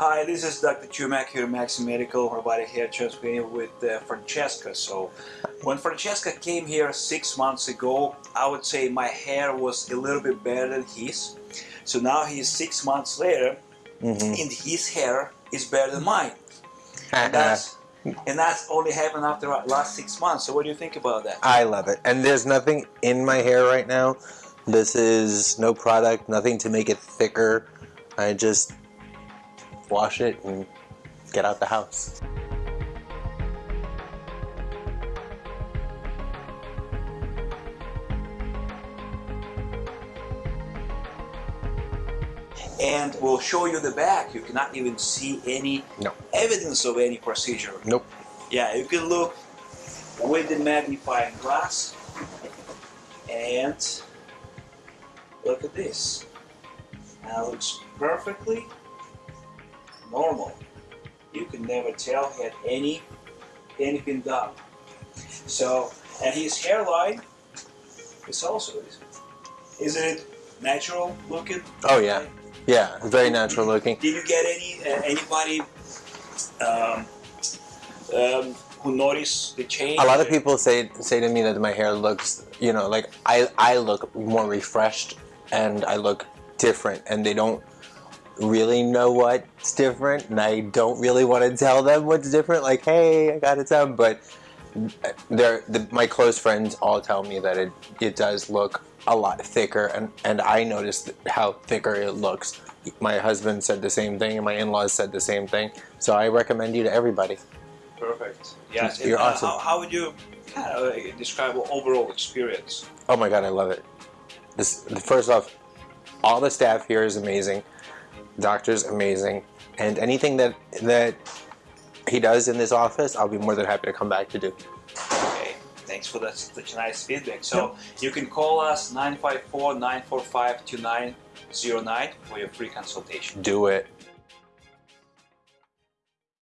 Hi, this is Dr. Chumak here at Maxi Medical, robotic hair transplant with uh, Francesca. So, when Francesca came here six months ago, I would say my hair was a little bit better than his. So now he's six months later, Mhm. and his hair is better than mine. And that's, and that's only happened after the last six months. So, what do you think about that? I love it. And there's nothing in my hair right now. This is no product, nothing to make it thicker. I just wash it and get out the house. And we'll show you the back. You cannot even see any No. evidence of any procedure. Nope. Yeah, you can look with the magnifying glass and look at this. Now it looks perfectly normal. You can never tell he had any anything done. So, and his hairline is also isn't it natural looking? Oh, yeah. Yeah, very natural looking. Did you get any uh, anybody um, um, who noticed the change? A lot of people say say to me that my hair looks, you know, like I I look more refreshed and I look different, and they don't really know what's different, and I don't really want to tell them what's different. Like, hey, I got it done, but they're the, my close friends all tell me that it it does look a lot thicker, and and I noticed how thicker it looks. My husband said the same thing, and my in-laws said the same thing. So I recommend you to everybody. Perfect. Yes. You're uh, awesome. How, how would you kind of uh, describe overall experience? Oh my god, I love it. This first off, all the staff here is amazing. Doctor's amazing, and anything that that he does in this office, I'll be more than happy to come back to do. Okay. Thanks for that such nice feedback. So you can call us 954-945-2909 for your free consultation. Do it.